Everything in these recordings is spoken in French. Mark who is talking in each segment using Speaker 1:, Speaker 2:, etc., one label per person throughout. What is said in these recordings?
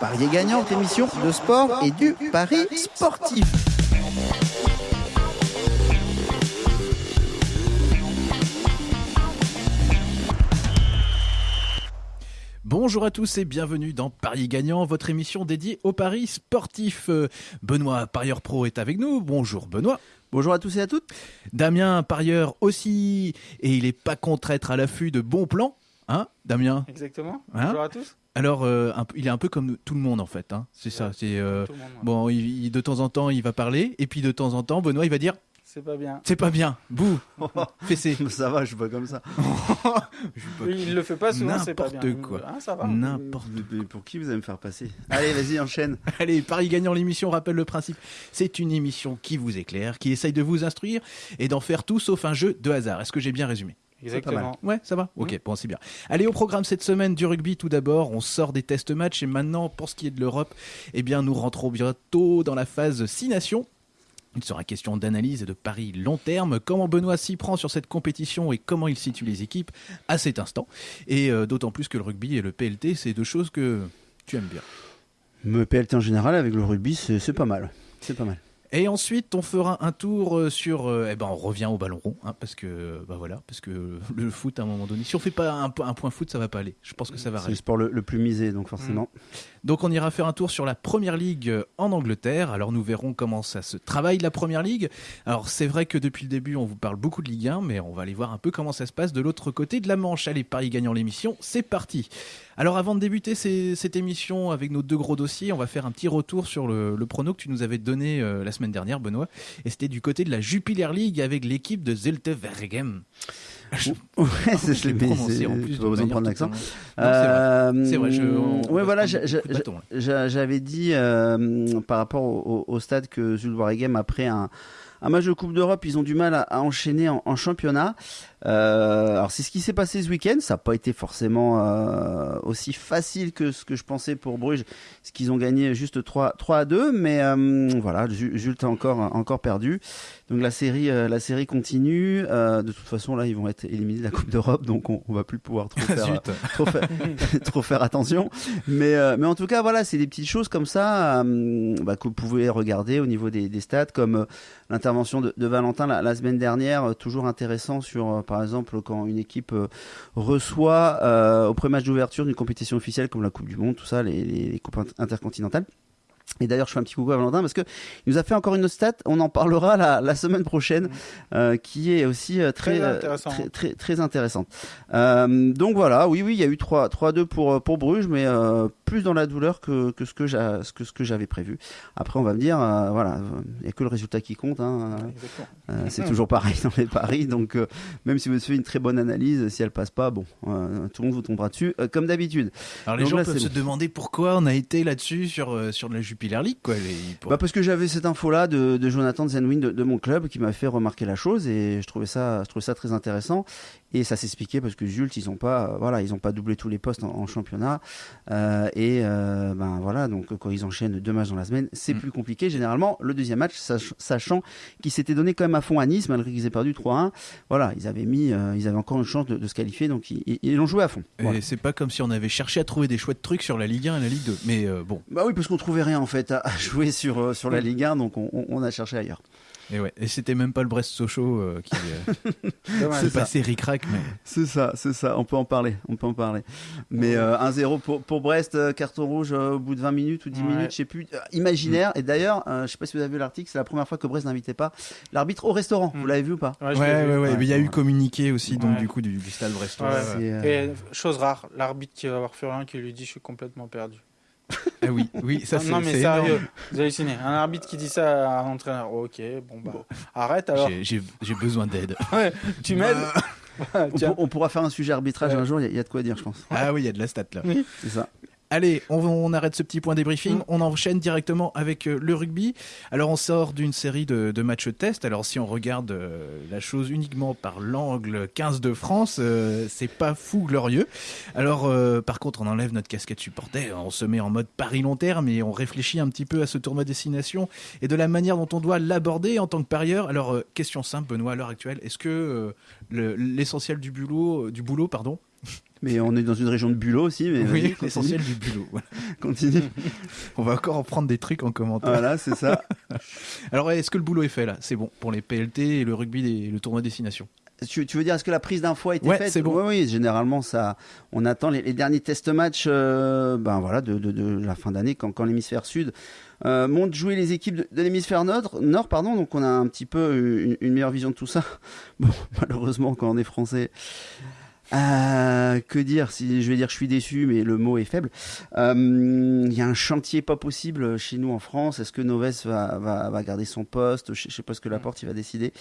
Speaker 1: Parier gagnant, émission de sport et du pari sportif.
Speaker 2: Bonjour à tous et bienvenue dans Paris Gagnant, votre émission dédiée au paris sportif. Euh, Benoît, parieur pro, est avec nous. Bonjour Benoît.
Speaker 1: Bonjour à tous et à toutes.
Speaker 2: Damien, parieur aussi, et il est pas contre être à l'affût de bons plans. Hein, Damien?
Speaker 3: Exactement.
Speaker 2: Hein?
Speaker 3: Bonjour à tous.
Speaker 2: Alors, euh, un il est un peu comme tout le monde en fait. Hein. C'est ça. C'est euh,
Speaker 3: ouais.
Speaker 2: bon. il- il- de temps en temps, il va parler, et puis de temps en temps, Benoît, il va dire
Speaker 3: C'est pas bien.
Speaker 2: c'est pas bien. Bouh. Fessé.
Speaker 1: Ça va, je suis pas comme ça.
Speaker 3: Oui, il le fait pas souvent, c'est pas bien.
Speaker 2: N'importe quoi.
Speaker 3: Ah, ça va.
Speaker 2: N'importe.
Speaker 1: Pour qui vous allez me faire passer? Allez, vas-y, enchaîne.
Speaker 2: Allez, Paris gagnant l'émission, rappelle le principe. C'est une émission qui vous éclaire, qui essaye de vous instruire et d'en faire tout sauf un jeu de hasard. Est-ce que j'ai bien résumé?
Speaker 3: Exactement.
Speaker 2: Ouais, ça va Ok, bon, c'est bien. Allez, au programme cette semaine du rugby, tout d'abord, on sort des tests matchs et maintenant, pour ce qui est de l'Europe, eh bien, nous rentrons bientôt dans la phase 6 nations. Il sera question d'analyse et de paris long terme, comment Benoît s'y prend sur cette compétition et comment il situe les équipes à cet instant. Et euh, d'autant plus que le rugby et le PLT, c'est deux choses que tu aimes bien.
Speaker 1: Me PLT en général avec le rugby, c'est c'est pas mal. C'est pas mal.
Speaker 2: Et ensuite, on fera un tour euh, sur. euh, eh ben, on revient au ballon rond, hein, parce que, bah voilà, parce que le foot, à un moment donné, si on fait pas un, po- un point foot, ça va pas aller. Je pense que ça va
Speaker 1: C'est le sport le, le plus misé, donc forcément.
Speaker 2: Donc, on ira faire un tour sur la première ligue en Angleterre. Alors, nous verrons comment ça se travaille la première ligue. Alors, c'est vrai que depuis le début, on vous parle beaucoup de Ligue 1, mais on va aller voir un peu comment ça se passe de l'autre côté de la Manche. Allez, Paris gagnant l'émission, c'est parti. Alors, avant de débuter cette émission avec nos deux gros dossiers, on va faire un petit retour sur le, le prono que tu nous avais donné euh, la semaine dernière, Benoît. Et c'était du côté de la Jupiler League avec l'équipe de Zelte Vergem.
Speaker 1: Ouais,
Speaker 2: Je
Speaker 1: c'est
Speaker 2: l'ai prononcé
Speaker 1: c'est-
Speaker 2: en plus
Speaker 1: tu vas besoin de prendre l'accent.
Speaker 2: c'est vrai.
Speaker 1: Euh,
Speaker 2: C'est vrai, je- on- on
Speaker 1: ouais,
Speaker 2: va
Speaker 1: voilà, j'avais dit euh, par rapport au, au- au stade que Zulwaregem après un, un match de Coupe d'Europe, ils ont du mal à, à enchaîner en, en championnat. Euh, alors c'est ce qui s'est passé ce week-end. Ça n'a pas été forcément euh, aussi facile que ce que je pensais pour Bruges, ce qu'ils ont gagné juste 3, 3 à 2. Mais euh, voilà, Ju- Jules a encore, encore perdu. Donc la série, la série continue. De toute façon, là, ils vont être éliminés de la Coupe d'Europe, donc on, on va plus pouvoir trop faire, trop faire, trop faire attention. Mais, mais en tout cas, voilà, c'est des petites choses comme ça bah, que vous pouvez regarder au niveau des, des stats, comme l'intervention de, de Valentin la, la semaine dernière, toujours intéressant sur, par exemple, quand une équipe euh, reçoit euh, au premier match d'ouverture d'une compétition officielle comme la Coupe du Monde, tout ça, les, coupes int- intercontinentales. Et d'ailleurs, je fais un petit coucou à Valentin parce que il nous a fait encore une autre stat. On en parlera la, la semaine prochaine, euh, qui est aussi euh, très
Speaker 3: Très
Speaker 1: euh,
Speaker 3: intéressant.
Speaker 1: très, très, très intéressante. Euh, donc voilà, oui, oui, il y a eu 3 3-2 pour pour Bruges, mais euh, plus dans la douleur que, que ce que j'a- ce que ce que j'avais prévu. Après, on va me dire, euh, voilà, il n'y a que le résultat qui compte. Hein, euh, c'est toujours pareil dans les paris. Donc, euh, même si vous faites une très bonne analyse, si elle passe pas, bon, euh, tout le monde vous tombera dessus, euh, comme d'habitude.
Speaker 2: Alors les
Speaker 1: Donc
Speaker 2: gens
Speaker 1: là,
Speaker 2: peuvent se
Speaker 1: bon.
Speaker 2: demander pourquoi on a été là-dessus sur, euh, sur la
Speaker 1: Bah parce que j'avais cette info-là de, de Jonathan Zenwin de, de mon club qui m'a fait remarquer la chose et je trouvais ça, je trouvais ça très intéressant. Et ça s'expliquait parce que Zult, ils ont pas, euh, voilà, ils ont pas doublé tous les postes en, en championnat. Euh, et euh, ben voilà, donc quand ils enchaînent deux matchs dans la semaine, c'est
Speaker 2: Mm.
Speaker 1: plus compliqué. Généralement, le deuxième match, sach- sachant qu'ils s'étaient donné quand même à fond à Nice, malgré qu'ils aient perdu 3-1. Voilà, ils avaient mis, ils avaient encore une chance de, de se qualifier, donc ils, l'ont joué à fond.
Speaker 2: Et
Speaker 1: Voilà.
Speaker 2: c'est pas comme si on avait cherché à trouver des chouettes trucs sur la Ligue 1 et la Ligue 2. Mais euh, bon,
Speaker 1: Bah oui, parce qu'on trouvait rien en fait à, jouer sur sur la Ligue 1, donc on, a cherché ailleurs.
Speaker 2: et ouais. Et c'était même pas le Brest Sochaux euh, qui euh, s'est passé mais
Speaker 1: C'est ça, c'est ça. On peut en parler, on peut en parler. Mais euh, 1-0 pour, pour Brest, euh, carton rouge euh, au bout de 20 minutes ou 10
Speaker 3: Ouais.
Speaker 1: minutes, je sais plus. Euh, imaginaire. Et d'ailleurs, euh, je sais pas si vous avez vu l'article, c'est la première fois que Brest n'invitait pas l'arbitre au restaurant. Vous
Speaker 3: Mm.
Speaker 1: l'avez vu ou pas
Speaker 3: Ouais,
Speaker 2: ouais,
Speaker 3: je l'ai
Speaker 2: ouais, il y a eu communiqué aussi, donc
Speaker 3: Ouais.
Speaker 2: du coup du, du stade brestois.
Speaker 3: Ouais,
Speaker 2: ouais.
Speaker 1: C'est, euh,
Speaker 3: Et chose rare, l'arbitre qui va voir Furien qui lui dit je suis complètement perdu.
Speaker 2: Ah oui, oui, ça c'est
Speaker 3: non, mais sérieux,
Speaker 2: énorme.
Speaker 3: vous hallucinez. Un arbitre qui dit ça à un entraîneur, ok, bon bah arrête alors.
Speaker 2: J'ai- besoin d'aide.
Speaker 3: Ouais, tu m'aides
Speaker 2: Bah.
Speaker 1: on,
Speaker 3: Tiens.
Speaker 1: pour- on pourra faire un sujet arbitrage
Speaker 3: Ouais.
Speaker 1: un jour, il y, a- il y a de quoi dire, je pense.
Speaker 2: Ah oui, il y a de la stat là.
Speaker 1: C'est ça.
Speaker 2: Allez, on, on arrête ce petit point débriefing.
Speaker 3: Mm.
Speaker 2: On enchaîne directement avec euh, le rugby. Alors, on sort d'une série de, de matchs test. Alors, si on regarde euh, la chose uniquement par l'angle 15 de France, euh, c'est pas fou glorieux. Alors, par contre, on enlève notre casquette supporter. On se met en mode Paris long terme et on réfléchit un petit peu à ce tournoi destination et de la manière dont on doit l'aborder en tant que parieur. Alors, question simple, Benoît, à l'heure actuelle, est-ce que le- l'essentiel du boulot, du boulot, pardon,
Speaker 1: Mais on est dans une région de bulot aussi. Mais
Speaker 2: Oui, l'essentiel du bulot. voilà.
Speaker 1: Continue.
Speaker 2: On va encore en prendre des trucs en commentaire.
Speaker 1: voilà, c'est ça.
Speaker 2: Alors, est-ce que le boulot est fait là? C'est bon pour les PLT et le rugby et le tournoi destination.
Speaker 1: Tu, tu veux dire, est-ce que la prise d'info a été
Speaker 2: Ouais,
Speaker 1: faite?
Speaker 2: c'est bon.
Speaker 1: Oui, oui, généralement, ça, on attend les, les derniers test matchs euh, ben voilà, de, de, de la fin d'année quand, quand l'hémisphère sud euh, monte jouer les équipes de, de l'hémisphère nord, nord pardon, donc on a un petit peu une, une meilleure vision de tout ça. Bon, malheureusement, quand on est français. Euh, que dire si je vais dire je suis déçu mais le mot est faible Euh, il y a un chantier pas possible chez nous en France est-ce que Noves va, va, va garder son poste? Je, je sais pas ce que Laporte il va décider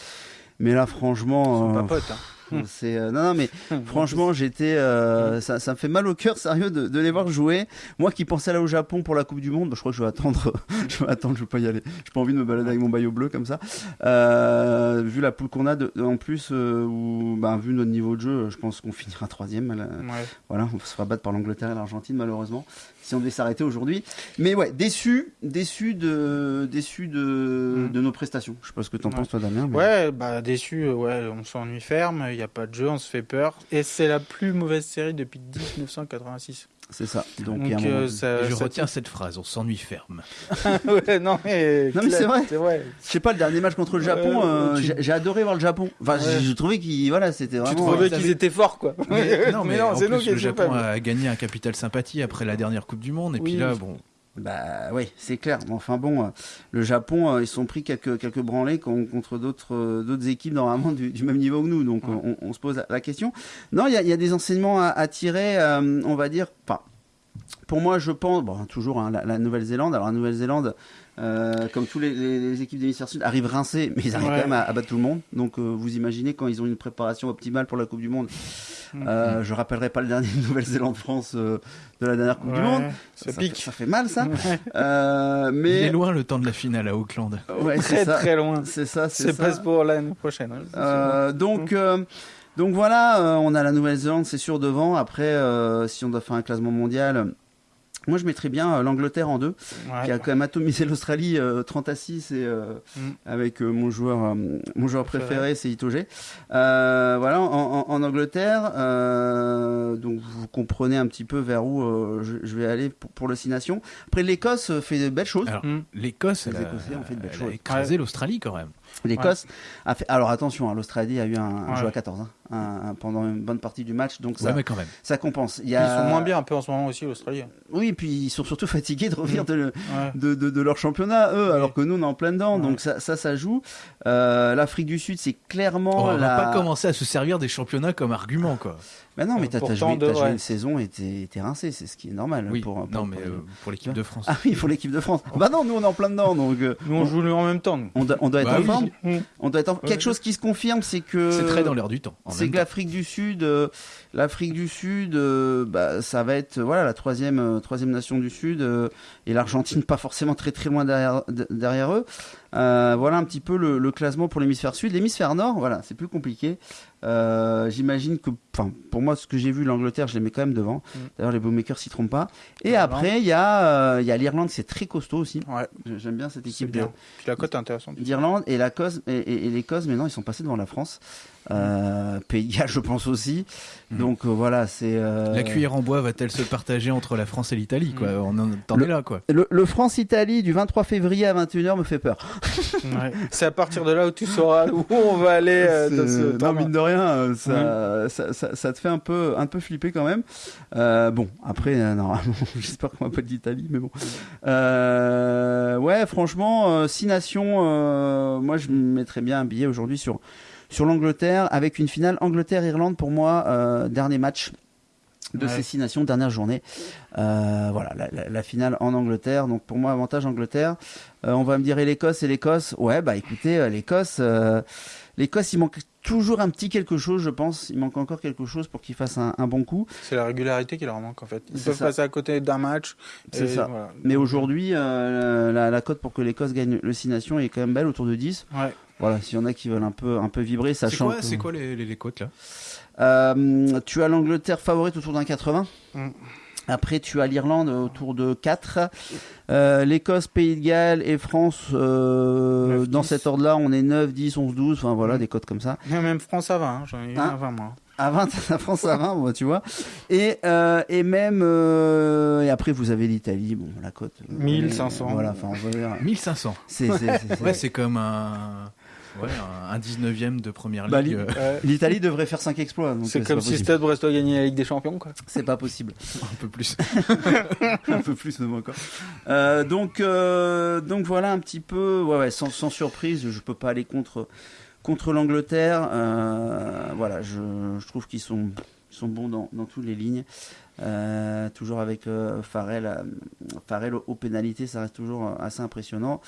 Speaker 1: mais là franchement
Speaker 3: Ils sont
Speaker 1: euh,
Speaker 3: pas potes. hein.
Speaker 1: c'est euh, non non mais franchement j'étais euh, ça, ça me fait mal au cœur sérieux de, de les voir jouer moi qui pensais aller au Japon pour la Coupe du Monde bah, je crois que je vais attendre je vais attendre je vais pas y aller j'ai pas envie de me balader avec mon maillot bleu comme ça euh, vu la poule qu'on a de- en plus où bah, vu notre niveau de jeu je pense qu'on finira troisième
Speaker 3: Ouais.
Speaker 1: voilà, on se fera battre par l'Angleterre et l'Argentine malheureusement si on devait s'arrêter aujourd'hui. Mais ouais, déçu, déçu de, déçu de,
Speaker 3: Mm.
Speaker 1: de nos prestations. Je sais pas ce que t'en
Speaker 3: Ouais.
Speaker 1: penses toi Damien. mais-
Speaker 3: Ouais, bah déçu, ouais, on s'ennuie ferme, il n'y a pas de jeu, on se fait peur. Et c'est la plus mauvaise série depuis 1986.
Speaker 1: C'est ça. Donc,
Speaker 3: euh, ça,
Speaker 2: je
Speaker 3: ça-
Speaker 2: retiens cette phrase, on s'ennuie ferme.
Speaker 3: ouais, non, mais,
Speaker 1: Non, mais c'est vrai.
Speaker 3: C'est vrai.
Speaker 1: Je sais pas, le dernier match contre le Japon, euh,
Speaker 3: tu-
Speaker 1: j'ai adoré voir le Japon. Enfin,
Speaker 3: Ouais.
Speaker 1: j'ai- j'ai trouvé qu'il, voilà, c'était
Speaker 3: Tu
Speaker 1: vraiment.
Speaker 3: trouvais
Speaker 2: vous
Speaker 3: qu'ils étaient forts, quoi.
Speaker 2: Mais, non, mais, en
Speaker 3: c'est
Speaker 2: plus,
Speaker 3: nous qui
Speaker 2: le Japon a gagné un capital sympathie après la dernière Coupe du Monde. Et puis là, bon,
Speaker 1: Bah oui, c'est clair. Enfin bon, euh, le Japon, euh, ils sont pris quelques quelques branlées con- contre d'autres euh, d'autres équipes normalement du, du même niveau que nous. Donc
Speaker 3: Ouais.
Speaker 1: on, on se pose la, question. Non, il y a, il y a des enseignements à, à tirer. euh, on va dire. Enfin, pour moi, je pense. Bon, toujours hein, la, la Nouvelle-Zélande. Alors la Nouvelle-Zélande. euh, comme tous les, les- les équipes d'hémisphère sud, arrivent rincés, mais ils arrivent
Speaker 3: Ouais.
Speaker 1: quand même à, à battre tout le monde. Donc, euh, vous imaginez quand ils ont une préparation optimale pour la Coupe du Monde.
Speaker 3: Mm.
Speaker 1: Euh, je rappellerai pas le dernier Nouvelle-Zélande-France euh, de la dernière Coupe du Monde.
Speaker 3: Ça
Speaker 1: fait-
Speaker 3: pique.
Speaker 1: ça fait mal, ça.
Speaker 3: Ouais.
Speaker 1: Euh,
Speaker 2: il
Speaker 1: mais
Speaker 2: est loin le temps de la finale à Auckland.
Speaker 3: Très
Speaker 1: ça.
Speaker 3: très loin.
Speaker 1: C'est ça, c'est
Speaker 3: pas pour l'année prochaine. hein.
Speaker 1: Euh, donc, euh, donc voilà, euh, on a la Nouvelle-Zélande, c'est sûr devant. Après, euh, si on doit faire un classement mondial, moi je mettrais bien euh, l'Angleterre en deux,
Speaker 3: Ouais.
Speaker 1: qui a quand même atomisé l'Australie euh, 30 à 6 et euh,
Speaker 3: Mm.
Speaker 1: avec euh, mon joueur, euh, mon joueur
Speaker 3: Préféré.
Speaker 1: c'est Itoge. Euh, voilà, en, en- en Angleterre, euh, donc vous comprenez un petit peu vers où euh, je, je vais aller pour, pour Nations. Après, l'Écosse fait de belles choses.
Speaker 3: Mm.
Speaker 2: l'Écosse,
Speaker 1: Les Écossais ont fait de belles
Speaker 2: elle a
Speaker 1: choses.
Speaker 2: écrasé l'Australie quand même.
Speaker 1: L'Écosse a fait. Alors attention, hein, l'Australie a eu un, un
Speaker 3: Ouais.
Speaker 1: jeu à 14 hein, un- un- pendant une bonne partie du match, donc ça,
Speaker 2: Ouais, mais quand même.
Speaker 1: ça compense. Il y
Speaker 3: Ils sont moins bien un peu en ce moment aussi, l'Australie.
Speaker 1: Oui, et puis ils sont surtout fatigués de revenir de, le-
Speaker 3: Ouais.
Speaker 1: de, de- de leur championnat, eux,
Speaker 3: Oui.
Speaker 1: alors que nous on est en plein dedans,
Speaker 3: Ouais.
Speaker 1: donc ça, ça, ça joue. Euh, L'Afrique du Sud, c'est clairement
Speaker 2: on va
Speaker 1: la.
Speaker 2: pas commencer à se servir des championnats comme argument, quoi.
Speaker 1: Bah non, mais t'as
Speaker 3: Pourtant,
Speaker 1: joué, joué
Speaker 3: ouais.
Speaker 1: une saison et t'es rincé, c'est ce qui est normal.
Speaker 2: Oui,
Speaker 1: pour, pour-
Speaker 2: non,
Speaker 1: pour-
Speaker 2: mais euh, pour l'équipe de France.
Speaker 1: Ah oui, pour l'équipe de France. Bah non, nous on est en plein dedans, donc euh,
Speaker 3: Nous, on joue en même temps.
Speaker 1: on, doit, on doit être
Speaker 2: Bah
Speaker 1: en
Speaker 2: oui.
Speaker 1: forme. On doit être en...
Speaker 3: Ouais.
Speaker 1: Quelque chose qui se confirme, c'est que.
Speaker 2: C'est très dans l'air du temps. en
Speaker 1: C'est que l'Afrique du Sud, euh, l'Afrique du Sud, euh, bah, ça va être voilà la troisième euh, troisième nation du Sud et l'Argentine pas forcément très très loin derrière de- derrière eux. Voilà un petit peu le, le classement pour l'hémisphère sud. L'hémisphère nord, voilà, c'est plus compliqué. J'imagine que, enfin, pour moi, ce que j'ai vu, l'Angleterre, je les mets quand même devant.
Speaker 3: Mm.
Speaker 1: D'ailleurs, les bookmakers s'y trompent pas. Et
Speaker 3: L'Irlande.
Speaker 1: après, il y a, il y a l'Irlande, c'est très costaud aussi.
Speaker 3: Ouais,
Speaker 1: J'aime bien cette équipe
Speaker 3: bien. Puis la cote est intéressante.
Speaker 1: d'Irlande et la Cos et, et- et l'Écosse maintenant ils sont passés devant la France euh, Galles je pense aussi.
Speaker 2: Mhm.
Speaker 1: donc euh, voilà c'est euh,
Speaker 2: La cuillère en bois va-t-elle se partager entre la France et l'Italie, quoi On en t'en
Speaker 1: Le-
Speaker 2: es là, quoi.
Speaker 1: le, le France-Italie du 23 février à 21h me fait peur.
Speaker 3: Ouais. C'est à partir de là où tu sauras où on va aller euh, dans ce
Speaker 1: non, mine de rien euh, ça, ça, ça, ça te fait un peu un peu flipper quand même. Euh, bon après euh, normalement j'espère qu'on va pas d'Italie mais bon. Euh, ouais franchement euh, six nations euh, moi je mettrais bien un billet aujourd'hui sur sur l'Angleterre avec une finale Angleterre-Irlande pour moi euh, dernier match de
Speaker 3: Ouais.
Speaker 1: ces six nations dernière journée Euh, voilà la, la- la finale en Angleterre donc pour moi avantage Angleterre Euh, on va me dire et l'Écosse et l'Écosse ouais bah écoutez l'Écosse euh, l'Écosse il manque toujours un petit quelque chose je pense il manque encore quelque chose pour qu'il fasse un, un bon coup
Speaker 3: C'est la régularité qui leur manque en fait. Ils peuvent
Speaker 1: ça.
Speaker 3: passer à côté d'un match.
Speaker 1: C'est ça.
Speaker 3: voilà.
Speaker 1: mais aujourd'hui la, la cote pour que l'Écosse gagne le 6 nations est quand même belle autour de 10
Speaker 3: Ouais.
Speaker 1: Voilà s'il y en a qui veulent un peu un peu vibrer
Speaker 2: C'est
Speaker 1: sachant
Speaker 2: quoi, c'est quoi les, les, les côtes, là
Speaker 1: Euh, tu as l'Angleterre favorite autour d'un 80
Speaker 3: Mm.
Speaker 1: Après, tu as l'Irlande autour de 4. Euh, L'Écosse, Pays de Galles et France, euh,
Speaker 3: 9,
Speaker 1: dans
Speaker 3: 10.
Speaker 1: cet ordre-là, on est 9, 10, 11, 12. Enfin voilà,
Speaker 3: Mhm.
Speaker 1: des codes comme ça.
Speaker 3: Même France à 20, hein, j'en ai eu
Speaker 1: Hein
Speaker 3: un à 20 moi.
Speaker 1: À 20, la France à 20, bon, tu vois. Et, euh, et même. euh, et après, vous avez l'Italie, bon, la cote. euh,
Speaker 3: 1500.
Speaker 1: Voilà, enfin, on va dire.
Speaker 2: 1500.
Speaker 1: C'est. c'est- c'est- c'est-
Speaker 2: Ouais, c'est comme un, ouais, un, un 19e de première
Speaker 1: Bah,
Speaker 2: ligue.
Speaker 1: li-
Speaker 2: euh,
Speaker 3: Ouais.
Speaker 1: L'Italie devrait faire 5 exploits. euh,
Speaker 3: C'est
Speaker 1: pas
Speaker 3: comme si. Stade Brestois gagnait la Ligue des Champions, quoi.
Speaker 1: C'est pas possible.
Speaker 2: un peu plus.
Speaker 1: un peu plus encore. Euh, donc, euh, donc voilà un petit peu, ouais, ouais, sans, sans surprise, je peux pas aller contre contre l'Angleterre. Euh, voilà, je, je trouve qu'ils sont ils sont bons dans, dans toutes les lignes. Euh, toujours avec euh, Farrell, euh, Farrell aux, pénalités, ça reste toujours euh, assez impressionnant.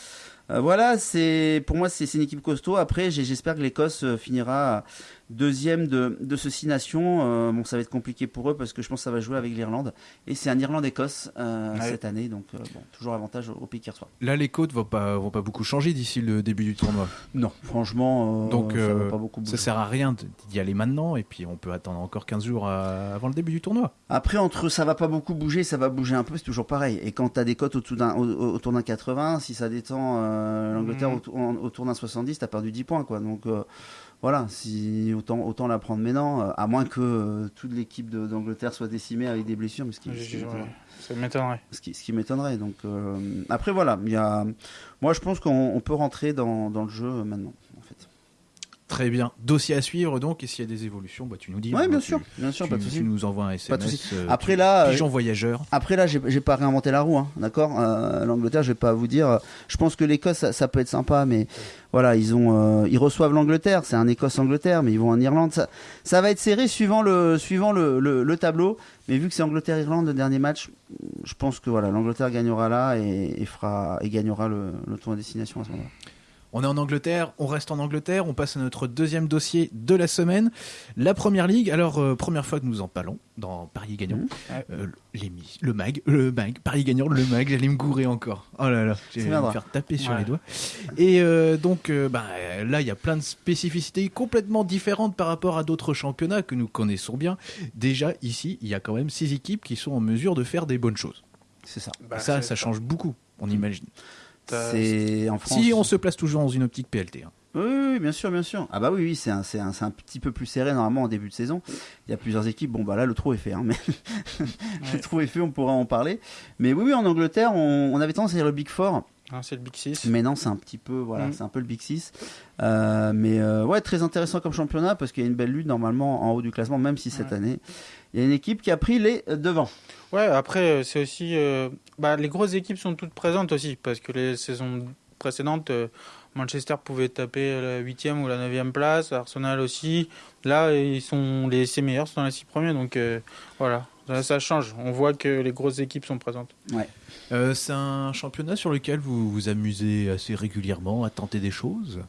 Speaker 1: Euh, voilà, c'est pour moi c'est une équipe costaud. Après, j'espère que l'Écosse finira deuxième de, de ce six nations. Euh, bon, ça va être compliqué pour eux parce que je pense que ça va jouer avec l'Irlande. Et c'est un Irlande-Écosse euh,
Speaker 3: Ouais.
Speaker 1: cette année, donc euh, bon, toujours avantage au, au pays qui reçoit.
Speaker 2: Là, les côtes vont pas, vont pas beaucoup changer d'ici le début du tournoi.
Speaker 1: Non, franchement,
Speaker 2: Donc,
Speaker 1: ça va pas beaucoup bouger.
Speaker 2: Ça sert à rien d'y aller maintenant, et puis on peut attendre encore 15 jours à- avant le début du tournoi.
Speaker 1: Après, entre ça va pas beaucoup bouger, ça va bouger un peu, c'est toujours pareil. Et quand tu as des cotes autour d'un, au- au- autour d'un 80, si ça détend l'Angleterre
Speaker 3: Mhm.
Speaker 1: autour, d'un 70, tu as perdu 10 points. Quoi. Donc voilà, si, autant, autant la prendre maintenant, euh, à moins que euh, toute l'équipe d'Angleterre soit décimée avec des blessures, mais ce qui, ce qui
Speaker 3: Ouais,
Speaker 1: m'étonnerait.
Speaker 3: Ça m'étonnerait.
Speaker 1: ce qui, ce qui m'étonnerait. Donc euh, après voilà, il y a, moi je pense qu'on on peut rentrer dans, dans le jeu maintenant.
Speaker 2: Très bien. Dossier à suivre donc, et s'il y a des évolutions, bah, tu nous dis.
Speaker 1: Ouais,
Speaker 2: hein,
Speaker 1: bien
Speaker 2: tu-
Speaker 1: sûr, bien sûr,
Speaker 2: Tu,
Speaker 1: pas de
Speaker 2: tu nous envoies un
Speaker 1: Pas de
Speaker 2: SMS. euh,
Speaker 1: Après
Speaker 2: tu-
Speaker 1: là,
Speaker 2: Pigeon voyageur.
Speaker 1: Après là, j'ai pas réinventé la roue, hein, d'accord. Euh, L'Angleterre, je vais pas vous dire. Je pense que l'Écosse, ça, ça peut être sympa, mais voilà, ils ont, euh, ils reçoivent l'Angleterre. C'est un Écosse-Angleterre, mais ils vont en Irlande. Ça, ça va être serré suivant le, suivant le, le, le tableau. Mais vu que c'est Angleterre-Irlande le dernier match, je pense que voilà, l'Angleterre gagnera là et, et fera et gagnera le, le tour en destination à ce moment-là.
Speaker 2: On est en Angleterre, on reste en Angleterre, on passe à notre deuxième dossier de la semaine, la Première Ligue. Alors, euh, première fois que nous en parlons dans Paris Gagnant.
Speaker 3: Ouais.
Speaker 2: Euh, le mag, le mag, Paris Gagnant, le mag, j'allais me gourer encore. Oh là là,
Speaker 1: Ça
Speaker 2: me faire taper sur
Speaker 3: Ouais.
Speaker 2: les doigts. Et euh, donc, euh, bah, là, il y a plein de spécificités complètement différentes par rapport à d'autres championnats que nous connaissons bien. Déjà, ici, il y a quand même six équipes qui sont en mesure de faire des bonnes choses.
Speaker 1: C'est ça.
Speaker 3: Bah,
Speaker 2: ça, ça change beaucoup, on imagine.
Speaker 3: T'as-
Speaker 1: C'est en France.
Speaker 2: Si on se place toujours dans une optique PLT. hein.
Speaker 1: Oui, bien sûr, bien sûr. Ah bah oui, oui, c'est un, c'est un, c'est un petit peu plus serré normalement en début de saison. Il y a plusieurs équipes. Bon bah là, le trou est fait. Hein, mais le trou est fait, on pourra en parler. Mais oui, oui, en Angleterre, on, on avait tendance à dire le Big Four.
Speaker 3: Hein, c'est le Big 6.
Speaker 1: Mais non, c'est un petit peu, voilà,
Speaker 3: Mm.
Speaker 1: c'est un peu le Big Six. Euh, mais euh, ouais, très intéressant comme championnat parce qu'il y a une belle lutte normalement en haut du classement, même si cette
Speaker 3: Ouais.
Speaker 1: année, il y a une équipe qui a pris les euh, devants.
Speaker 3: Ouais, après, euh, c'est aussi. euh, bah, les grosses équipes sont toutes présentes aussi, parce que les saisons précédentes, Manchester pouvait taper la 8e ou la 9e place, Arsenal aussi. Là, ils sont les six meilleurs sont dans les 6 premiers, donc euh, voilà, ça, ça change. On voit que les grosses équipes sont présentes.
Speaker 2: Euh, c'est un championnat sur lequel vous vous amusez assez régulièrement à tenter des choses?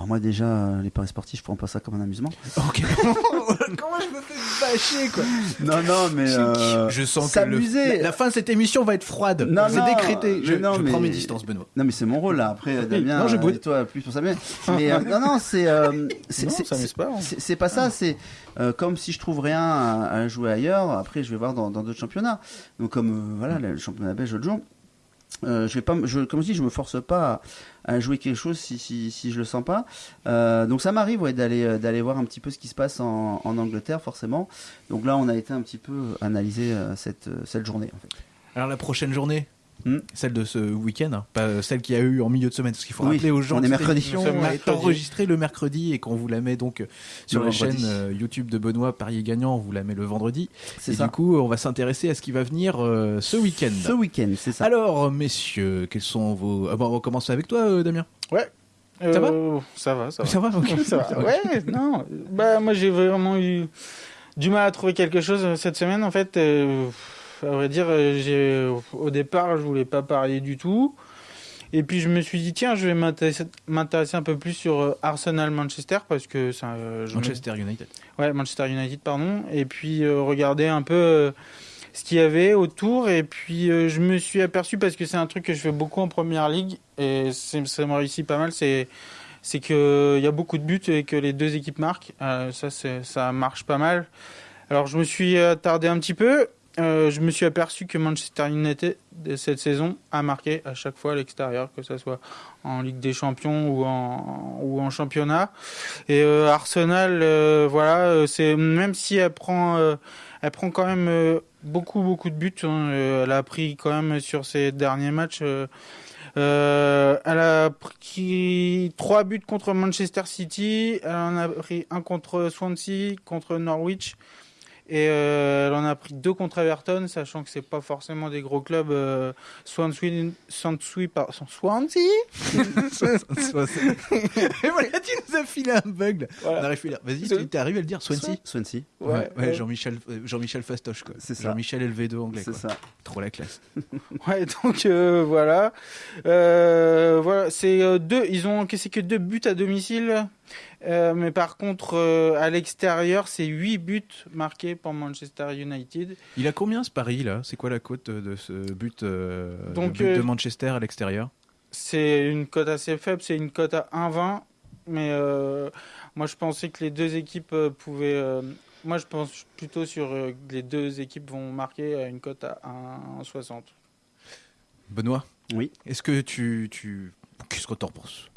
Speaker 1: Alors moi déjà, euh, les paris sportifs, je prends pas ça comme un amusement.
Speaker 2: Ok. Comment je me fais bâcher quoi
Speaker 1: Non, non, mais euh,
Speaker 2: Je sens que le-
Speaker 1: s'amuser.
Speaker 2: la, la fin de cette émission va être froide.
Speaker 1: Non,
Speaker 2: C'est décrété. Je,
Speaker 1: non,
Speaker 2: je
Speaker 1: mais-
Speaker 2: prends mes distances, Benoît.
Speaker 1: Non mais c'est mon rôle là. Après euh, Damien,
Speaker 2: non, je
Speaker 1: euh, toi plus pour ça. Mais, mais, euh, non non c'est euh, c'est c'est-
Speaker 3: pas, hein.
Speaker 1: c'est- c'est pas ça. C'est euh, comme si je trouve rien à, à jouer ailleurs. Après je vais voir dans d'autres championnats. Donc comme euh, voilà le championnat belge l'autre jour. Euh, je vais pas, je, comme je dis, je me force pas à, jouer quelque chose si, si, si je le sens pas. Euh, donc ça m'arrive ouais, d'aller euh, d'aller voir un petit peu ce qui se passe en, en Angleterre forcément. Donc là on a été un petit peu analyser euh, cette cette journée en fait.
Speaker 2: Alors la prochaine journée,
Speaker 1: Hmm.
Speaker 2: celle de ce week-end, hein, pas celle qu'il y a eu en milieu de semaine, parce qu'il faut
Speaker 1: Oui,
Speaker 2: rappeler aux gens
Speaker 1: on est
Speaker 2: cette
Speaker 1: mercredi.
Speaker 2: émission
Speaker 3: sommes
Speaker 2: est enregistrée le mercredi et qu'on vous la met donc euh, sur
Speaker 1: Le
Speaker 2: la
Speaker 1: vendredi.
Speaker 2: chaîne euh, YouTube de Benoît Parier Gagnant, on vous la met le vendredi.
Speaker 1: C'est
Speaker 2: Et
Speaker 1: ça.
Speaker 2: du coup, on va s'intéresser à ce qui va venir euh, ce week-end.
Speaker 1: Ce week-end, c'est ça.
Speaker 2: Alors, messieurs, quels sont vos... Ah bon, on va commencer avec toi, euh, Damien.
Speaker 3: Ouais.
Speaker 2: Ça va
Speaker 3: Euh, Ça va, ça va.
Speaker 2: Ça va ok.
Speaker 3: Ça va. Ouais, non. Bah, moi, j'ai vraiment eu du mal à trouver quelque chose euh, cette semaine. En fait, euh, à vrai dire, euh, au départ, je voulais pas parier du tout. Et puis, je me suis dit, tiens, je vais m'intéresser, un peu plus sur euh, Arsenal-Manchester parce que ça, euh, me-
Speaker 2: Manchester United.
Speaker 3: Ouais, Manchester United, pardon. Et puis euh, regarder un peu euh, ce qu'il y avait autour. Et puis je me suis aperçu, parce que c'est un truc que je fais beaucoup en première ligue, et ça me réussit pas mal, c'est c'est qu'il y a beaucoup de buts et que les deux équipes marquent. Ça, ça marche pas mal. Alors je me suis attardé un petit peu. Euh, je me suis aperçu que Manchester United cette saison a marqué à chaque fois à l'extérieur, que ce soit en Ligue des Champions ou en, championnat. Et euh, Arsenal, euh, voilà, c'est même si elle prend, elle prend quand même beaucoup beaucoup de buts. Hein, elle a pris quand même sur ses derniers matchs. elle a pris trois buts contre Manchester City. Elle en a pris un contre Swansea, contre Norwich. Et euh, elle en a pris deux contre Everton, sachant que c'est pas forcément des gros clubs. Euh, Swansea, Swansea, par, Swansea?
Speaker 2: Et voilà, tu nous as filé un bug. Voilà. Vas-y, tu arrives à le dire, Swansea?
Speaker 1: Swansea.
Speaker 2: Ouais, ouais, Jean-Michel euh, Jean-Michel Fastoche, quoi.
Speaker 1: C'est ça.
Speaker 2: Jean-Michel LV2 anglais.
Speaker 1: C'est ça.
Speaker 2: Trop la classe.
Speaker 3: ouais, donc euh, voilà. Euh, voilà, c'est deux. Ils ont encaissé que deux buts à domicile. Euh, mais par contre, euh, à l'extérieur, c'est 8 buts marqués pour Manchester United.
Speaker 2: Il a combien ce pari là? C'est quoi la cote de ce but, euh, de, Manchester à l'extérieur?
Speaker 3: C'est une cote assez faible, c'est une cote à 1,20. Mais moi, je pensais que les deux équipes pouvaient. moi, je pense plutôt sur les deux équipes vont marquer à une cote à 1,60.
Speaker 2: Benoît?
Speaker 1: Oui.
Speaker 2: Est-ce que tu. tu... Qu'est-ce que tu en penses?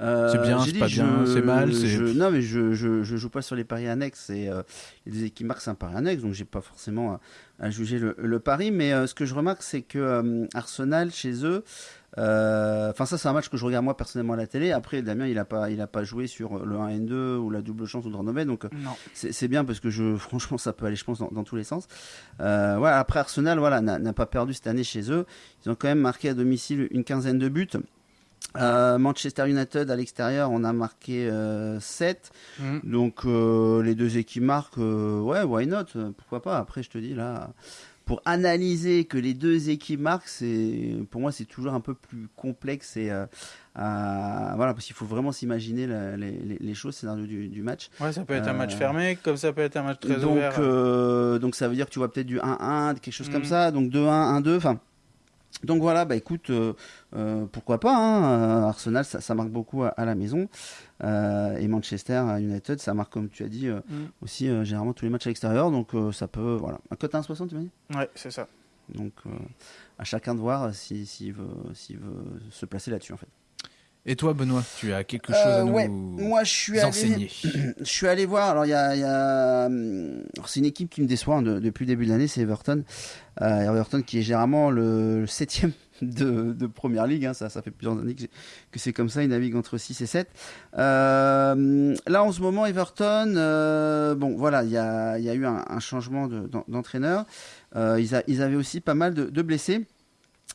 Speaker 2: C'est bien, c'est pas bien, c'est mal.
Speaker 1: non, mais je, je, je, joue pas sur les paris annexes. Et, euh, il y a des équipes marquent, c'est un pari annexe, donc j'ai pas forcément à, juger le, le, pari. Mais euh, ce que je remarque, c'est que Arsenal, chez eux, enfin, ça, c'est un match que je regarde moi personnellement à la télé. Après, Damien, il a pas, il a pas joué sur le 1N2 ou la double chance ou Dranomet, donc c'est bien parce que je, franchement, ça peut aller, je pense, dans, dans tous les sens. voilà, après, Arsenal, voilà, n'a pas perdu cette année chez eux. Ils ont quand même marqué à domicile une quinzaine de buts. Euh, Manchester United à l'extérieur, on a marqué 7. Euh, mm. Donc euh, les deux équipes marquent, ouais, why not? Pourquoi pas? Après, je te dis là, pour analyser que les deux équipes marquent, c'est pour moi c'est toujours un peu plus complexe et voilà parce qu'il faut vraiment s'imaginer les, les, choses, scénario du, du match.
Speaker 3: Ouais, ça peut être un match fermé, comme ça peut être un match très
Speaker 1: donc,
Speaker 3: ouvert.
Speaker 1: donc ça veut dire que tu vois peut-être du 1-1, quelque chose comme mm. ça, donc 2-1, 1-2, enfin donc voilà, bah écoute, euh, euh, pourquoi pas, hein, Arsenal ça, marque beaucoup à, la maison, euh, et Manchester United ça marque comme tu as dit mm. aussi généralement tous les matchs à l'extérieur, donc ça peut, voilà. Un cote 1,60 tu m'as dit?
Speaker 3: Ouais, c'est ça.
Speaker 1: Donc à chacun de voir s'il si, veut, veut se placer là-dessus en fait.
Speaker 2: Et toi, Benoît, tu as quelque chose à nous
Speaker 1: Moi, je suis enseigner. Allé, je suis allé voir. Alors, il y a, c'est une équipe qui me déçoit hein, depuis le début de l'année, c'est Everton. Euh, Everton qui est généralement le, septième de, première ligue. Hein. ça, ça fait plusieurs années que, c'est comme ça. Il navigue entre 6 et 7. Euh, là, en ce moment, Everton, euh, bon, voilà, il y a, y a, eu un, changement d'entraîneur. ils, ils, avaient aussi pas mal de blessés.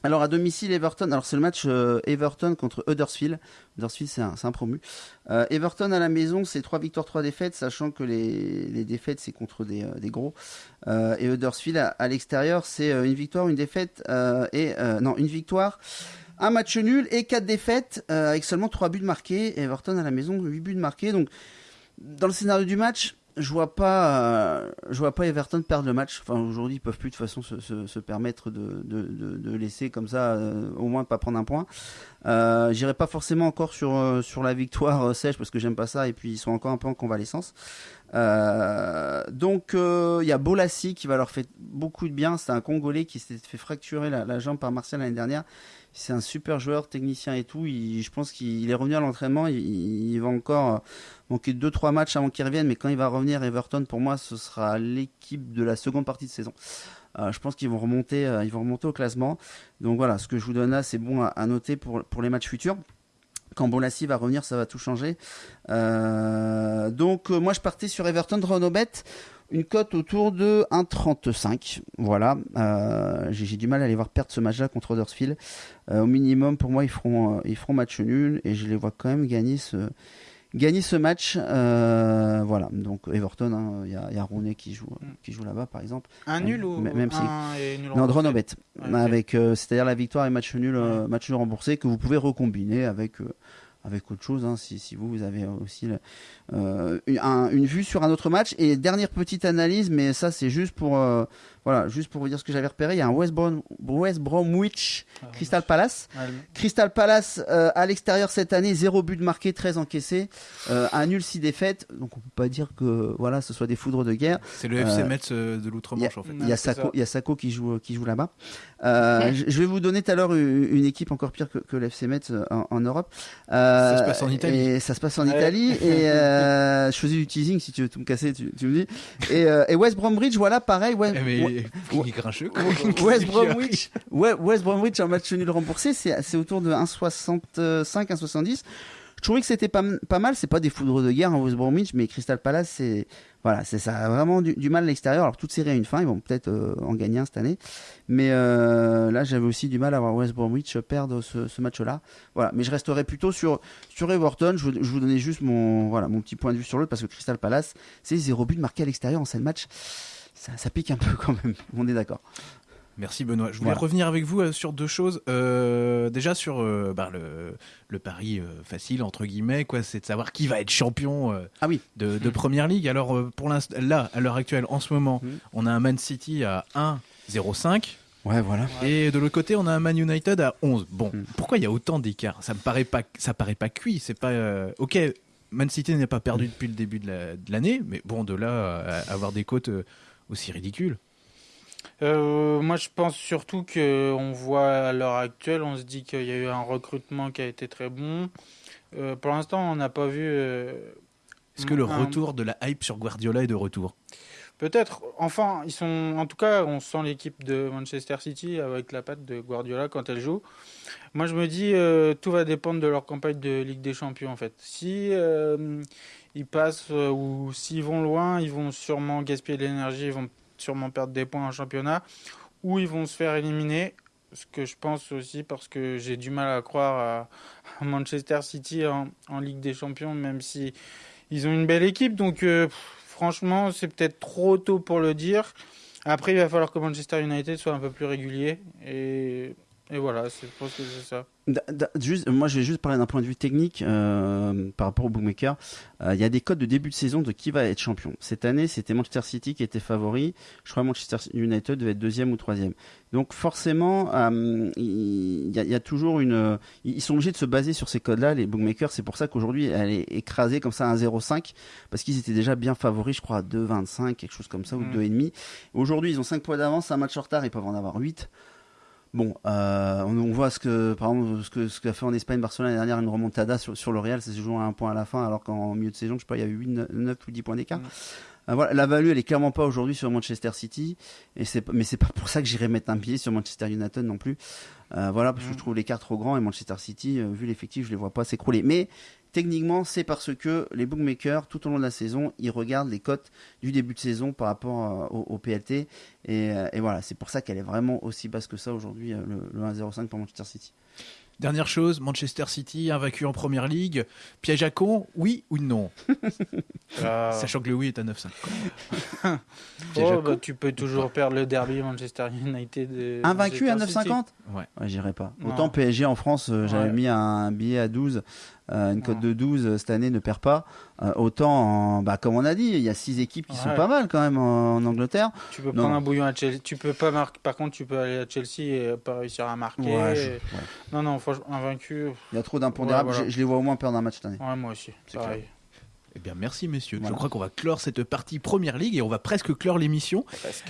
Speaker 1: Alors à domicile Everton, alors c'est le match euh, Everton contre Huddersfield. Huddersfield c'est un, promu. Euh, Everton à la maison c'est 3 victoires 3 défaites, sachant que les, défaites c'est contre des, euh, gros. et Huddersfield à, l'extérieur c'est une victoire, une défaite et non une victoire. Un match nul et 4 défaites avec seulement 3 buts marqués. Everton à la maison 8 buts marqués. Donc dans le scénario du match, je vois pas, euh, je vois pas Everton perdre le match. Enfin, aujourd'hui, ils peuvent plus de toute façon se, se, permettre de, de, de, laisser comme ça, euh, au moins pas prendre un point. Euh, J'irai pas forcément encore sur euh, sur la victoire sèche parce que j'aime pas ça et puis ils sont encore un peu en convalescence. donc il y a Bolassi qui va leur faire beaucoup de bien. C'est un Congolais qui s'est fait fracturer la, la jambe par Martial l'année dernière c'est un super joueur, technicien et tout. je pense qu'il est revenu à l'entraînement. Il, va encore manquer 2-3 matchs avant qu'il revienne. Mais quand il va revenir, Everton, pour moi, ce sera l'équipe de la seconde partie de saison. Euh, je pense qu'ils vont remonter, euh, ils remonter au classement. Donc voilà, ce que je vous donne là, c'est bon à, noter pour les matchs futurs quand Bolassi va revenir, ça va tout changer. Euh, donc moi je partais sur Everton Renobet une cote autour de 1,35. Voilà. Euh, j'ai du mal à les voir perdre ce match-là contre Huddersfield. Euh, au minimum, pour moi, ils feront, euh, ils feront match nul et je les vois quand même gagner ce, gagner ce match. voilà. Donc Everton, hein, il y, a, y a Rooney qui joue, qui joue là-bas, par exemple.
Speaker 3: Un nul ou
Speaker 1: même
Speaker 3: si...
Speaker 1: un nul Non, avec c'est-à-dire la victoire et match nul, match nul remboursé que vous pouvez recombiner avec avec autre chose, hein, si, si vous, vous avez aussi euh, une, un- une vue sur un autre match. Et dernière petite analyse, mais ça c'est juste pour, euh, voilà, juste pour vous dire ce que j'avais repéré. Il y a un West, Brom, West Bromwich
Speaker 3: Ah,
Speaker 1: Crystal Palace.
Speaker 3: ouais,
Speaker 1: Crystal Palace euh, à l'extérieur cette année, 0 but marqué, 13 encaissés, euh, un nul 6 défaites. Donc on peut pas dire que voilà, ce soit des foudres de guerre.
Speaker 2: C'est le FC
Speaker 1: Euh,
Speaker 2: Metz euh, de l'outre-Manche en fait.
Speaker 1: Il y a Sako, il y a Sako qui joue qui joue là-bas. Euh, je je vais vous donner tout à l'heure une, équipe encore pire que, que l'FC Metz euh, en, en Europe. Euh,
Speaker 2: Ça se passe en Italie.
Speaker 1: Et ça se passe en
Speaker 3: Ouais.
Speaker 1: Italie. Et euh, je faisais du teasing si tu veux tout me casser, tu, tu me dis. Et, euh, et West Bromwich, voilà, pareil. West,
Speaker 2: mais grincheux. quoi.
Speaker 1: West Bromwich, ouais, West Bromwich en match nul remboursé, c'est c'est autour de 1,65, 1,70. Je trouvais que c'était pas, mal. C'est pas des foudres de guerre en West Bromwich, mais Crystal Palace, c'est voilà, ça a vraiment du, mal à l'extérieur. Alors toute série a une fin, ils vont peut-être euh, en gagner un cette année, mais euh, là j'avais aussi du mal à voir West Bromwich perdre ce, match-là. Voilà, mais je resterai plutôt sur sur Everton. Je, je vous donnais juste mon voilà mon petit point de vue sur l'autre parce que Crystal Palace, c'est zéro but marqué à l'extérieur en 7 matchs. Ça pique un peu quand même. On est d'accord.
Speaker 2: Merci Benoît. Je voulais
Speaker 1: Voilà.
Speaker 2: revenir avec vous euh, sur deux choses. Euh, déjà sur euh, bah, le, le pari euh, facile entre guillemets, quoi, c'est de savoir qui va être champion
Speaker 1: Ah oui.
Speaker 2: de, de première ligue. Alors pour l'instant, là, à l'heure actuelle, en ce moment,
Speaker 1: Mhm.
Speaker 2: on a un Man City à 1,05
Speaker 1: Ouais, voilà.
Speaker 2: et de l'autre côté, on a un Man United à 11. Bon,
Speaker 1: Mhm.
Speaker 2: pourquoi il y a autant d'écart? Ça me paraît pas, ça paraît pas cuit. C'est pas ok. Man City n'a pas perdu depuis le début de la- de l'année, mais bon, de là à avoir des cotes euh, aussi ridicules.
Speaker 3: Euh, moi, je pense surtout que on voit à l'heure actuelle, on se dit qu'il y a eu un recrutement qui a été très bon. Euh, pour l'instant, on n'a pas vu. euh,
Speaker 2: Est-ce que le
Speaker 3: un-
Speaker 2: retour de la hype sur Guardiola est de retour?
Speaker 3: Peut-être. Enfin, ils sont. En tout cas, on sent l'équipe de Manchester City avec la patte de Guardiola quand elle joue. Moi, je me dis, euh, tout va dépendre de leur campagne de Ligue des Champions, en fait. Si euh, ils passent euh, ou s'ils vont loin, ils vont sûrement gaspiller de l'énergie, ils vont sûrement perdre des points en championnat, ou ils vont se faire éliminer. Ce que je pense aussi, parce que j'ai du mal à croire à, Manchester City en, Ligue des Champions, même si ils ont une belle équipe. Donc, euh, franchement, c'est peut-être trop tôt pour le dire. Après, il va falloir que Manchester United soit un peu plus régulier. Et, et voilà, je pense que c'est ça.
Speaker 1: Juste, moi, je vais juste parler d'un point de vue technique euh, par rapport au bookmaker. Euh, Il y a des codes de début de saison de qui va être champion. Cette année, c'était Manchester City qui était favori. Je crois que Manchester United devait être deuxième ou troisième. Donc forcément, euh, il y, a- il y a toujours une. Ils sont obligés de se baser sur ces codes-là, les bookmakers. C'est pour ça qu'aujourd'hui, elle est écrasée comme ça à 1,05 parce qu'ils étaient déjà bien favoris, je crois, à 2,25, quelque chose comme ça, ou
Speaker 3: Mm.
Speaker 1: 2,5. Aujourd'hui, ils ont 5 points d'avance, un match en retard, ils peuvent en avoir 8. Bon, euh, on, on voit ce que, par exemple, ce que ce qu'a fait en Espagne Barcelone l'année dernière, une remontada sur, sur le Real, se joue à un point à la fin, alors qu'en milieu de saison, je sais pas, il y a eu 8, 9 ou 10 points d'écart. Euh, voilà, la value, elle est clairement pas aujourd'hui sur Manchester City, et c'est, mais c'est pas pour ça que j'irai mettre un pied sur Manchester United non plus. Euh, voilà, parce que
Speaker 3: Mm.
Speaker 1: je trouve l'écart trop grand et Manchester City, euh, vu l'effectif, je les vois pas s'écrouler. Mais techniquement, c'est parce que les bookmakers, tout au long de la saison, ils regardent les cotes du début de saison par rapport euh, au, au PLT. Et, euh, et voilà, c'est pour ça qu'elle est vraiment aussi basse que ça aujourd'hui, le, le 1,05 pour Manchester City.
Speaker 2: Dernière chose, Manchester City invaincu en première ligue. Piège à con, oui ou non
Speaker 3: Euh,
Speaker 2: Sachant que le oui est à 9,5.
Speaker 3: oh,
Speaker 2: Piège à
Speaker 3: bah,
Speaker 2: con.
Speaker 3: tu peux toujours perdre le derby Manchester United. et
Speaker 1: Invaincu à
Speaker 3: Manchester City.
Speaker 1: 9,50
Speaker 2: Ouais.
Speaker 1: Ouais, j'irai pas.
Speaker 3: Non.
Speaker 1: Autant PSG en France, euh, j'avais
Speaker 3: Ouais.
Speaker 1: mis un billet à 12, euh, une cote de 12 euh, cette année ne perd pas. Euh, autant, en- bah, comme on a dit, il y a six équipes qui sont pas mal quand même en, en Angleterre.
Speaker 3: Tu peux
Speaker 1: Non.
Speaker 3: prendre un bouillon à Chelsea. Tu peux pas marquer. Par contre, tu peux aller à Chelsea et pas réussir à marquer.
Speaker 1: Ouais, je-
Speaker 3: Et-
Speaker 1: ouais.
Speaker 3: Non, non, franchement, invaincu.
Speaker 1: Il y a trop d'impondérables.
Speaker 3: Voilà.
Speaker 1: je, je les vois au moins perdre un match cette année.
Speaker 3: Moi aussi.
Speaker 1: C'est
Speaker 3: Pareil.
Speaker 2: Eh bien, merci messieurs.
Speaker 1: Voilà.
Speaker 2: Je crois qu'on va clore cette partie première ligue et on va presque clore l'émission.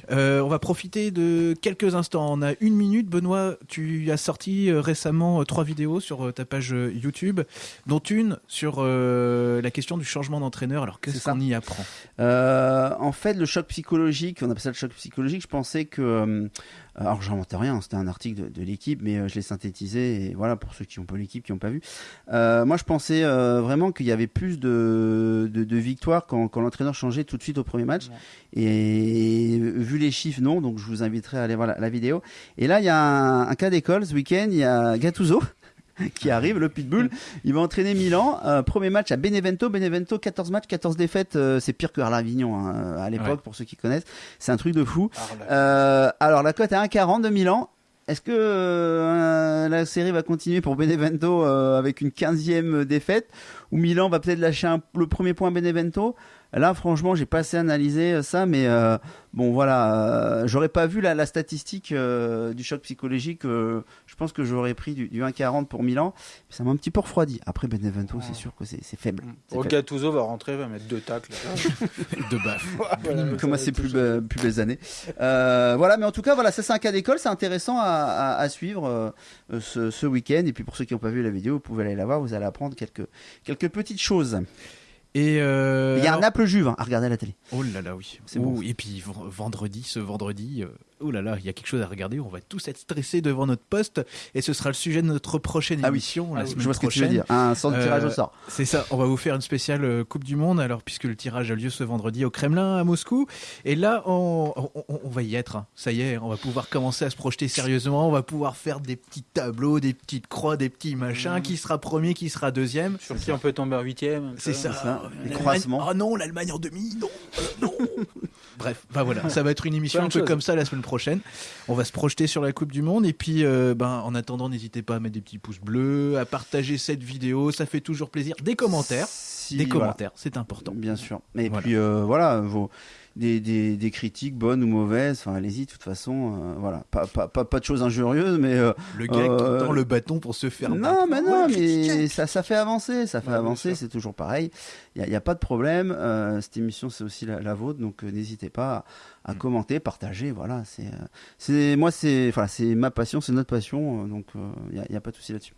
Speaker 2: Euh, on va profiter de quelques instants. On a une minute. Benoît, tu as sorti euh, récemment euh, trois vidéos sur ta page YouTube, dont une sur euh, la question du changement d'entraîneur. Alors, qu'est-ce qu'on y apprend?
Speaker 1: Euh, en fait, le choc psychologique, on appelle ça le choc psychologique, je pensais que. Euh, alors, j'inventais rien, c'était un article de, de l'équipe, mais euh, je l'ai synthétisé, et voilà, pour ceux qui n'ont pas l'équipe, qui n'ont pas vu. Euh, moi, je pensais euh, vraiment qu'il y avait plus de, de, de victoires quand, quand l'entraîneur changeait tout de suite au premier match.
Speaker 3: Ouais.
Speaker 1: Et vu les chiffres, non, donc je vous inviterai à aller voir la, la vidéo. Et là, il y a un, un cas d'école ce week-end, il y a Gattuso. qui arrive, le Pitbull, il va entraîner Milan. Euh, premier match à Benevento. Benevento, 14 matchs, 14 défaites. euh, c'est pire que Arlavignon hein, à l'époque,
Speaker 2: Ouais.
Speaker 1: pour ceux qui connaissent. C'est un truc de fou. Euh, alors la cote est à 1,40 de Milan. est-ce que euh, la série va continuer pour Benevento euh, avec une 15e défaite? Ou Milan va peut-être lâcher un- le premier point à Benevento? Là, franchement, j'ai pas assez analysé euh, ça, mais euh, bon, voilà, euh, j'aurais pas vu la, la statistique euh, du choc psychologique. euh, je pense que j'aurais pris du, du 1,40 pour Milan. Ça m'a un petit peu refroidi. Après Benevento, c'est sûr que c'est faible.
Speaker 3: Bon,
Speaker 1: faible.
Speaker 3: Gattuso va rentrer, va mettre deux tacles.
Speaker 2: De baffe.
Speaker 3: Voilà,
Speaker 1: comme à ses plus, be- plus belles années. Euh, voilà, mais en tout cas, voilà, ça c'est un cas d'école, c'est intéressant à, à- à suivre euh, ce, ce week-end. Et puis pour ceux qui n'ont pas vu la vidéo, vous pouvez aller la voir, vous allez apprendre quelques, quelques petites choses.
Speaker 2: Et euh,
Speaker 1: Il y a un
Speaker 2: alors-
Speaker 1: Naples-Juve hein, à regarder à la télé.
Speaker 2: Oh là là, oui. Ouh, Et puis v- vendredi, ce vendredi, euh, oh là là, il y a quelque chose à regarder. On va tous être stressés devant notre poste. Et ce sera le sujet de notre prochaine
Speaker 1: Ah oui.
Speaker 2: émission la
Speaker 3: Ah
Speaker 2: semaine
Speaker 1: Je vois ce que tu veux dire. Un centre de tirage
Speaker 2: Euh,
Speaker 1: au sort.
Speaker 2: C'est ça, on va vous faire une spéciale euh, Coupe du Monde, alors puisque le tirage a lieu ce vendredi au Kremlin à Moscou. Et là, on, on- on- on va y être. hein. Ça y est, on va pouvoir commencer à se projeter sérieusement. On va pouvoir faire des petits tableaux, des petites croix, des petits machins.
Speaker 3: Mhm.
Speaker 2: Qui sera premier, qui sera deuxième?
Speaker 3: Sur qui on peut tomber en huitième.
Speaker 2: C'est ça.
Speaker 1: ça,
Speaker 2: Oh,
Speaker 1: les croisements.
Speaker 2: Ah non, l'Allemagne en demi, non, euh, non. Bref, bah voilà, ça va être une émission un peu comme ça la semaine prochaine. On va se projeter sur la Coupe du Monde et puis, euh, ben, en attendant, n'hésitez pas à mettre des petits pouces bleus, à partager cette vidéo, ça fait toujours plaisir. Des commentaires,
Speaker 1: Si,
Speaker 2: des
Speaker 1: voilà.
Speaker 2: commentaires, c'est important.
Speaker 1: Bien sûr. Et
Speaker 2: Voilà.
Speaker 1: puis euh, voilà, vos, des, des, des critiques bonnes ou mauvaises, enfin allez-y, de toute façon, euh, voilà. Pas, pas, pas, pas de choses injurieuses, mais euh,
Speaker 2: Le gars
Speaker 1: Euh,
Speaker 2: qui tend le bâton pour se faire
Speaker 1: Non,
Speaker 2: battre.
Speaker 1: mais non, mais ça, ça fait avancer, ça fait
Speaker 3: Ouais,
Speaker 1: avancer, c'est toujours pareil. Il n'y a, y a pas de problème. euh, cette émission, c'est aussi la, la vôtre, donc euh, n'hésitez pas à, à
Speaker 2: Mm.
Speaker 1: commenter, partager. Voilà, c'est, euh, c'est moi, c'est, enfin, c'est ma passion, c'est notre passion, euh, donc il n'y a, y a pas de souci là-dessus.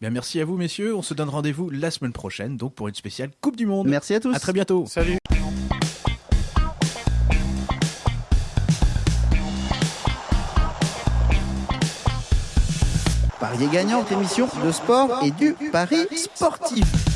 Speaker 2: Bien, merci à vous, messieurs. On se donne rendez-vous la semaine prochaine, donc pour une spéciale Coupe du Monde.
Speaker 1: Merci à tous.
Speaker 2: À très bientôt.
Speaker 3: Salut.
Speaker 1: Parier gagnant, émission de sport et du pari sportif.